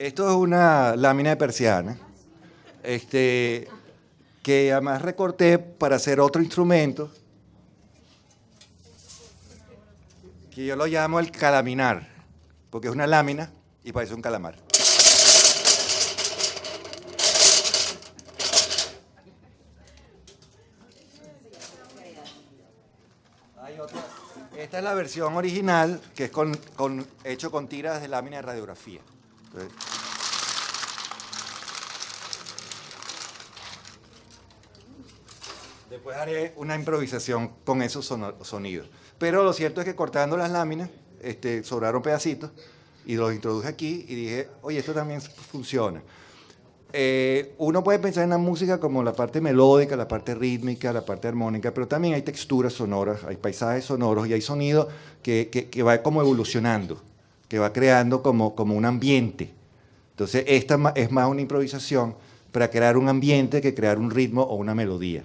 Esto es una lámina de persiana, este, que además recorté para hacer otro instrumento, que yo lo llamo el calaminar, porque es una lámina y parece un calamar. Esta es la versión original, que es con- hecho con tiras de lámina de radiografía. Después haré una improvisación con esos sonidos. Pero lo cierto es que cortando las láminas, este, sobraron pedacitos y los introduje aquí y dije, oye, esto también funciona. Eh, uno puede pensar en la música como la parte melódica, la parte rítmica, la parte armónica, pero también hay texturas sonoras, hay paisajes sonoros y hay sonido que, que- que va como evolucionando, que va creando como, como un ambiente. Entonces, esta es más una improvisación para crear un ambiente que crear un ritmo o una melodía.